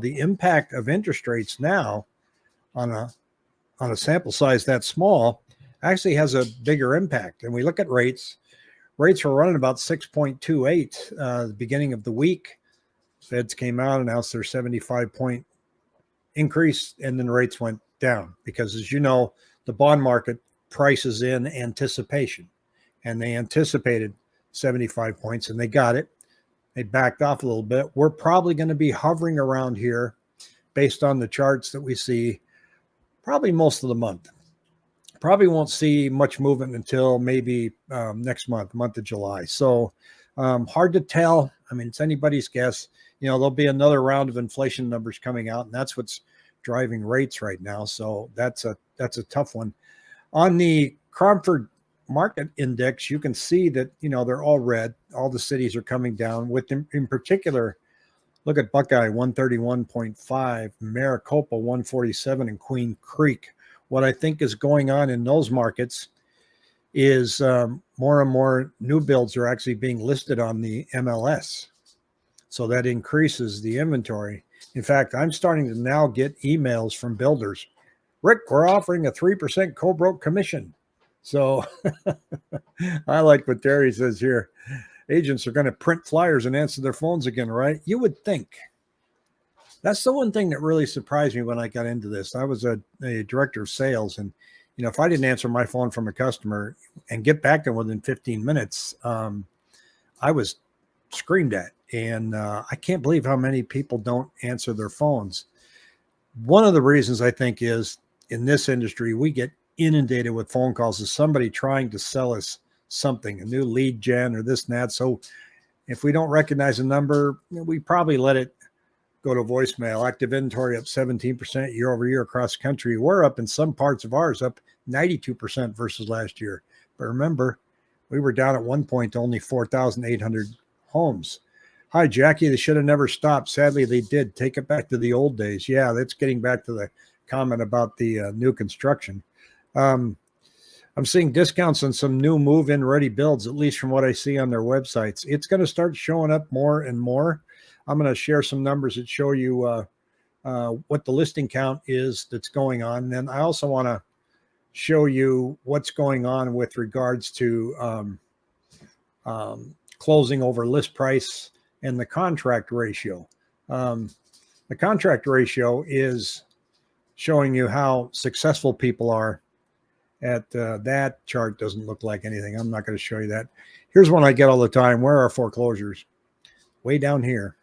the impact of interest rates now on a on a sample size that small actually has a bigger impact. And we look at rates, rates were running about 6.28 uh, the beginning of the week. Feds came out, announced their 75 point increase, and then rates went down because, as you know, the bond market prices in anticipation, and they anticipated 75 points and they got it. They backed off a little bit. We're probably going to be hovering around here based on the charts that we see probably most of the month. Probably won't see much movement until maybe um, next month, month of July. So um, hard to tell. I mean, it's anybody's guess. You know, there'll be another round of inflation numbers coming out, and that's what's driving rates right now. So that's a that's a tough one. On the Cromford market index, you can see that, you know, they're all red. All the cities are coming down with in, in particular, look at Buckeye 131.5, Maricopa 147 and Queen Creek. What I think is going on in those markets is um, more and more new builds are actually being listed on the MLS. So that increases the inventory. In fact, I'm starting to now get emails from builders. Rick, we're offering a 3% co-broke commission. So I like what Terry says here. Agents are going to print flyers and answer their phones again, right? You would think. That's the one thing that really surprised me when I got into this. I was a, a director of sales, and you know, if I didn't answer my phone from a customer and get back to within 15 minutes, um, I was screamed at. And uh, I can't believe how many people don't answer their phones. One of the reasons I think is in this industry, we get inundated with phone calls of somebody trying to sell us something, a new lead gen or this and that. So if we don't recognize a number, we probably let it go to voicemail. Active inventory up 17% year over year across the country. We're up in some parts of ours up 92% versus last year. But remember, we were down at one point to only 4,800 homes. Hi, Jackie. They should have never stopped. Sadly, they did. Take it back to the old days. Yeah, that's getting back to the comment about the uh, new construction. Um, I'm seeing discounts on some new move-in ready builds, at least from what I see on their websites. It's going to start showing up more and more. I'm going to share some numbers that show you uh, uh, what the listing count is that's going on. And then I also want to show you what's going on with regards to um, um, closing over list price and the contract ratio. Um, the contract ratio is showing you how successful people are at uh, that chart doesn't look like anything. I'm not going to show you that. Here's one I get all the time. Where are foreclosures? Way down here.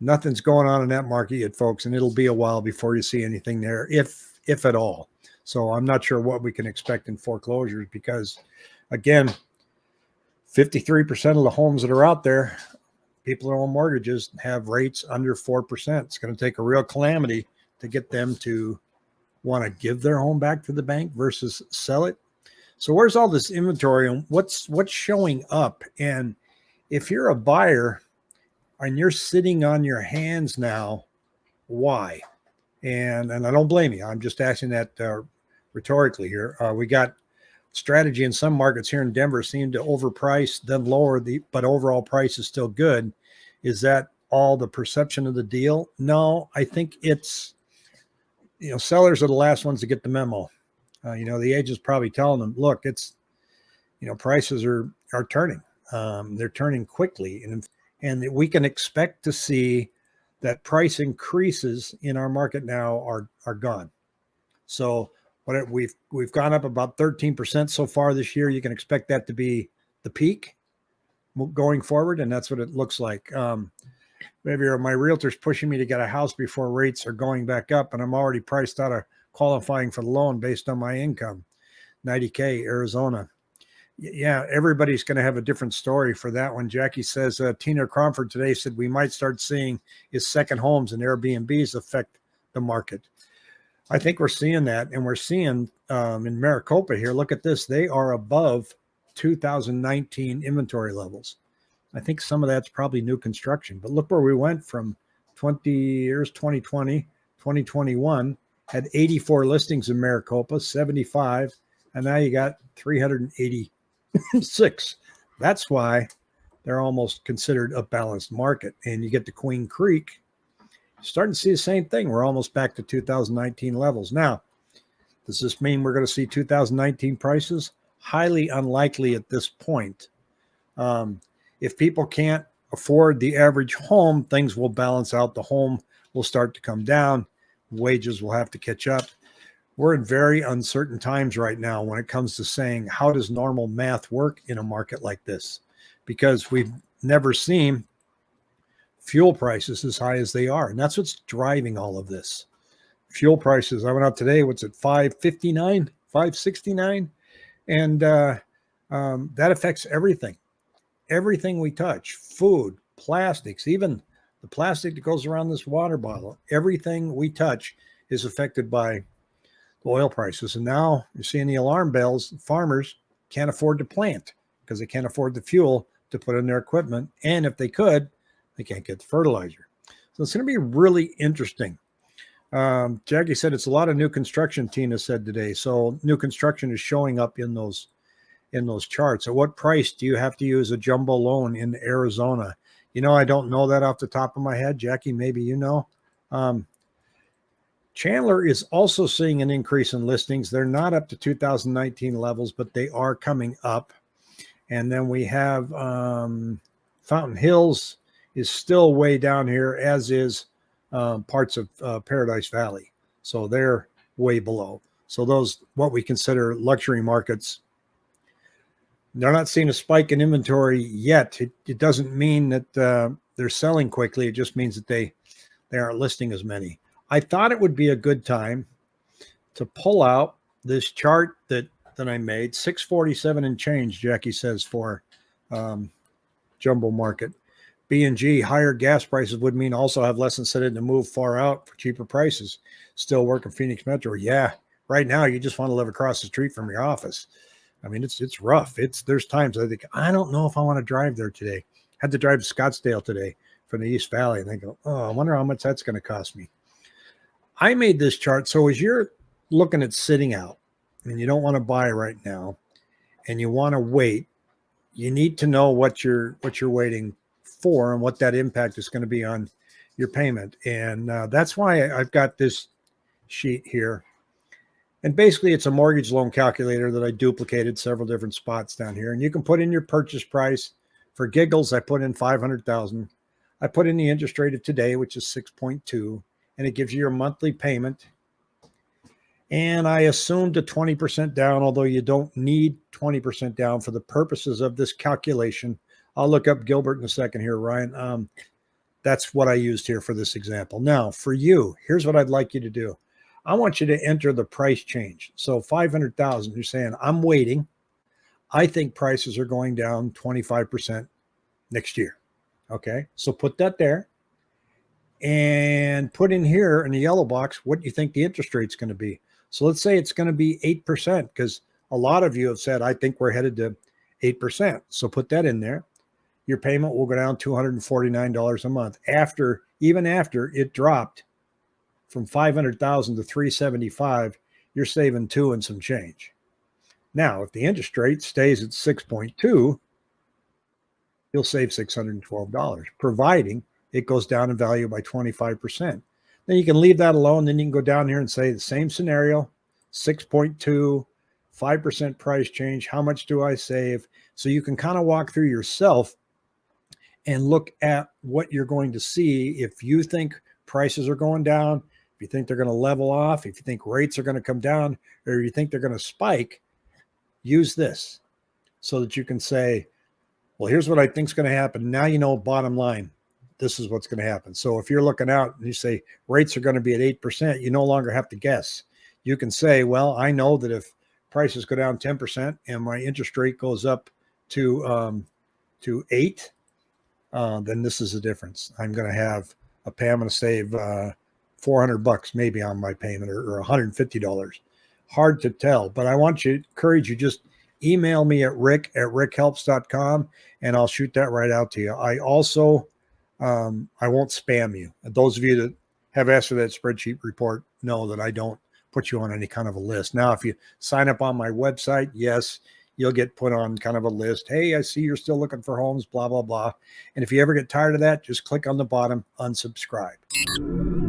Nothing's going on in that market yet, folks, and it'll be a while before you see anything there, if if at all. So I'm not sure what we can expect in foreclosures because, again, 53% of the homes that are out there, people that own mortgages have rates under 4%. It's going to take a real calamity to get them to want to give their home back to the bank versus sell it. So where's all this inventory and what's what's showing up? And if you're a buyer and you're sitting on your hands now, why? And and I don't blame you. I'm just asking that uh, rhetorically here. Uh, we got strategy in some markets here in Denver seem to overprice, then lower the, but overall price is still good. Is that all the perception of the deal? No, I think it's you know, sellers are the last ones to get the memo. Uh, you know, the agent's probably telling them, look, it's, you know, prices are, are turning. Um, they're turning quickly. And, and we can expect to see that price increases in our market now are, are gone. So what we've, we've gone up about 13% so far this year. You can expect that to be the peak going forward. And that's what it looks like. Um, maybe my realtor's pushing me to get a house before rates are going back up and I'm already priced out of qualifying for the loan based on my income. 90K, Arizona. Yeah, everybody's going to have a different story for that one. Jackie says uh, Tina Cromford today said we might start seeing is second homes and Airbnbs affect the market. I think we're seeing that, and we're seeing um, in Maricopa here. Look at this; they are above 2019 inventory levels. I think some of that's probably new construction. But look where we went from 20 years, 2020, 2021, had 84 listings in Maricopa, 75, and now you got 386. That's why they're almost considered a balanced market. And you get to Queen Creek, starting to see the same thing. We're almost back to 2019 levels. Now, does this mean we're going to see 2019 prices? Highly unlikely at this point. Um, if people can't afford the average home, things will balance out. The home will start to come down. Wages will have to catch up. We're in very uncertain times right now when it comes to saying how does normal math work in a market like this? Because we've never seen fuel prices as high as they are. And that's what's driving all of this. Fuel prices, I went out today, what's it, 559, 569? And uh, um, that affects everything everything we touch food, plastics, even the plastic that goes around this water bottle, everything we touch is affected by the oil prices. And now you're seeing the alarm bells. Farmers can't afford to plant because they can't afford the fuel to put in their equipment. And if they could, they can't get the fertilizer. So it's going to be really interesting. Um, Jackie said it's a lot of new construction, Tina said today. So new construction is showing up in those in those charts. At what price do you have to use a jumbo loan in Arizona? You know, I don't know that off the top of my head. Jackie, maybe you know. Um, Chandler is also seeing an increase in listings. They're not up to 2019 levels, but they are coming up. And then we have um, Fountain Hills is still way down here, as is um, parts of uh, Paradise Valley. So they're way below. So those what we consider luxury markets they're not seeing a spike in inventory yet. It, it doesn't mean that uh, they're selling quickly. It just means that they they aren't listing as many. I thought it would be a good time to pull out this chart that that I made, 647 and change, Jackie says, for um, jumbo market. B&G, higher gas prices would mean also have less incentive to move far out for cheaper prices. Still work in Phoenix Metro. Yeah, right now you just want to live across the street from your office. I mean, it's it's rough. It's there's times I think I don't know if I want to drive there today. Had to drive to Scottsdale today from the East Valley, and I go, oh, I wonder how much that's going to cost me. I made this chart so as you're looking at sitting out, and you don't want to buy right now, and you want to wait, you need to know what you're what you're waiting for and what that impact is going to be on your payment, and uh, that's why I've got this sheet here and basically, it's a mortgage loan calculator that I duplicated several different spots down here. And you can put in your purchase price. For giggles, I put in 500,000. I put in the interest rate of today, which is 6.2, and it gives you your monthly payment. And I assumed a 20% down, although you don't need 20% down for the purposes of this calculation. I'll look up Gilbert in a second here, Ryan. Um, that's what I used here for this example. Now, for you, here's what I'd like you to do. I want you to enter the price change. So 500,000, you're saying, I'm waiting. I think prices are going down 25% next year. Okay. So put that there and put in here in the yellow box what you think the interest rate's going to be. So let's say it's going to be 8% because a lot of you have said, I think we're headed to 8%. So put that in there. Your payment will go down $249 a month after, even after it dropped from 500,000 to 375, you're saving two and some change. Now, if the interest rate stays at 6.2, you'll save $612, providing it goes down in value by 25%. Then you can leave that alone. Then you can go down here and say the same scenario, 6.2, 5% price change. How much do I save? So you can kind of walk through yourself and look at what you're going to see. If you think prices are going down, if you think they're going to level off, if you think rates are going to come down, or you think they're going to spike, use this so that you can say, well, here's what I think is going to happen. Now you know, bottom line, this is what's going to happen. So if you're looking out and you say rates are going to be at 8%, you no longer have to guess. You can say, well, I know that if prices go down 10% and my interest rate goes up to um, to eight, uh, then this is the difference. I'm going to have a pay. I'm going to save uh, 400 bucks maybe on my payment or, or $150. Hard to tell, but I want you encourage you just email me at rick at rickhelps.com and I'll shoot that right out to you. I also, um, I won't spam you. Those of you that have asked for that spreadsheet report know that I don't put you on any kind of a list. Now, if you sign up on my website, yes, you'll get put on kind of a list. Hey, I see you're still looking for homes, blah, blah, blah. And if you ever get tired of that, just click on the bottom, unsubscribe.